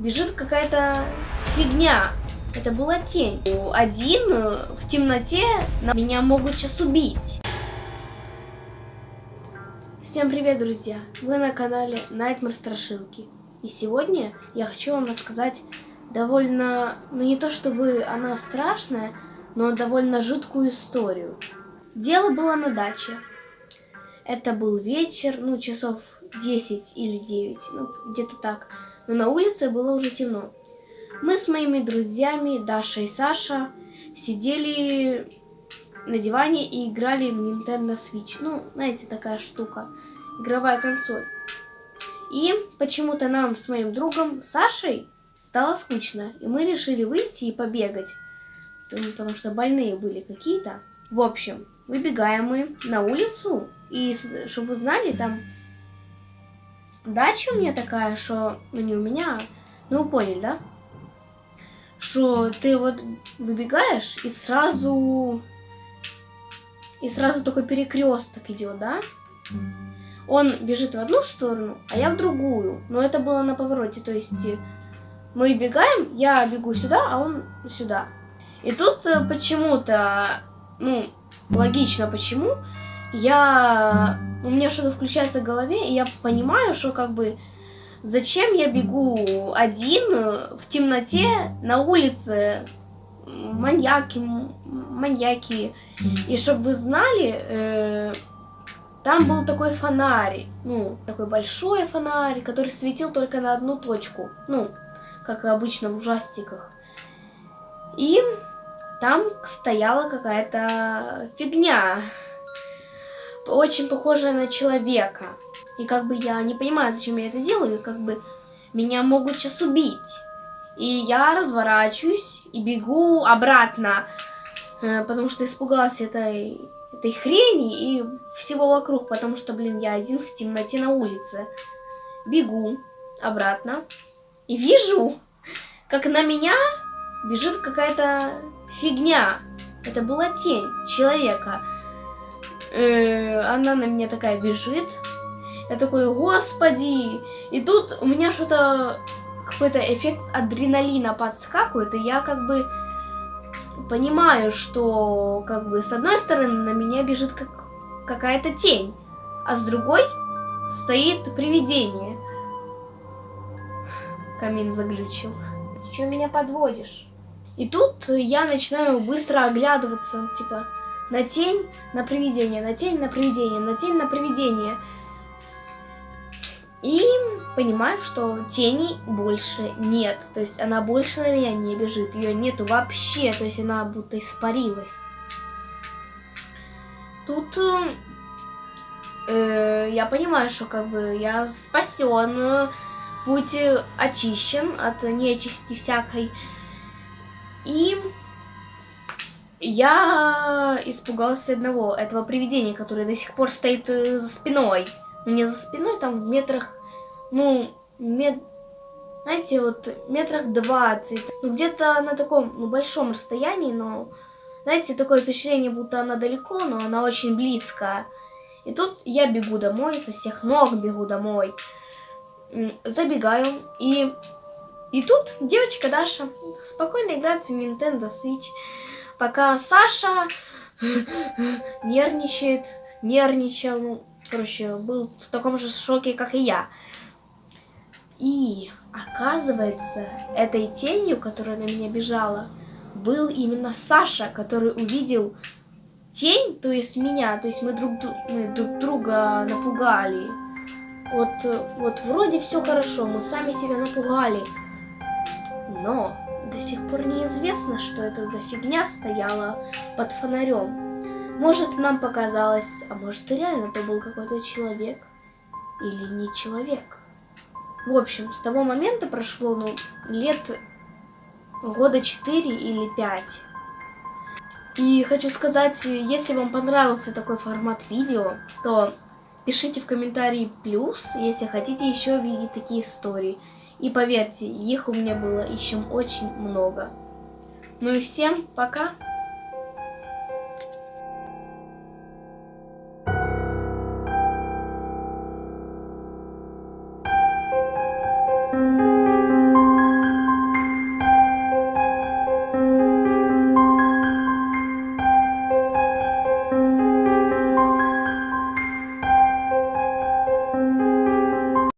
бежит какая-то фигня. Это была тень. Один э, в темноте меня могут сейчас убить. Всем привет, друзья! Вы на канале Nightmare Страшилки. И сегодня я хочу вам рассказать довольно, ну не то чтобы она страшная, но довольно жуткую историю. Дело было на даче. Это был вечер, ну часов 10 или 9, ну где-то так. Но на улице было уже темно. Мы с моими друзьями, Даша и Саша, сидели на диване и играли в Nintendo Switch. Ну, знаете, такая штука. Игровая консоль. И почему-то нам с моим другом Сашей стало скучно. И мы решили выйти и побегать. Потому что больные были какие-то. В общем, выбегаем мы на улицу. И, чтобы вы знали, там дача у меня такая, что... Ну, не у меня, ну, вы поняли, да? Что ты вот выбегаешь и сразу... И сразу такой перекресток идет, да? Он бежит в одну сторону, а я в другую. Но это было на повороте, то есть мы бегаем, я бегу сюда, а он сюда. И тут э, почему-то, ну, логично почему, я... У меня что-то включается в голове, и я понимаю, что как бы... Зачем я бегу один в темноте на улице? Маньяки, маньяки. И чтобы вы знали, э, там был такой фонарь, ну, такой большой фонарь, который светил только на одну точку. Ну, как обычно в ужастиках. И там стояла какая-то фигня, очень похожая на человека. И как бы я не понимаю, зачем я это делаю, и как бы меня могут сейчас убить. И я разворачиваюсь и бегу обратно, э, потому что испугалась этой, этой хрени и всего вокруг, потому что, блин, я один в темноте на улице. Бегу обратно и вижу, как на меня бежит какая-то фигня. Это была тень человека. Э, она на меня такая бежит. Я такой, господи. И тут у меня что-то, какой-то эффект адреналина подскакивает, и я как бы понимаю, что как бы с одной стороны на меня бежит как какая-то тень, а с другой стоит привидение. Камин заглючил. Ты что меня подводишь? И тут я начинаю быстро оглядываться, типа, на тень, на привидение, на тень, на привидение, на тень, на привидение. И понимаю, что тени больше нет. То есть она больше на меня не бежит. Ее нету вообще. То есть она будто испарилась. Тут э, я понимаю, что как бы я спасен, путь очищен от нечисти всякой. И я испугался одного, этого привидения, которое до сих пор стоит э, за спиной. Ну, не за спиной, там в метрах, ну, мет... знаете, вот метрах 20. Ну, где-то на таком, ну, большом расстоянии, но, знаете, такое впечатление, будто она далеко, но она очень близко. И тут я бегу домой, со всех ног бегу домой. Забегаю, и и тут девочка Даша спокойно играет в Nintendo Switch, пока Саша нервничает, нервничал, ну, короче, был в таком же шоке, как и я. И оказывается, этой тенью, которая на меня бежала, был именно Саша, который увидел тень, то есть меня, то есть мы друг, мы друг друга напугали. Вот, вот вроде все хорошо, мы сами себя напугали. Но до сих пор неизвестно, что это за фигня стояла под фонарем. Может, нам показалось, а может, и реально то был какой-то человек. Или не человек. В общем, с того момента прошло, ну, лет года 4 или 5. И хочу сказать, если вам понравился такой формат видео, то пишите в комментарии плюс, если хотите еще видеть такие истории. И поверьте, их у меня было еще очень много. Ну и всем пока!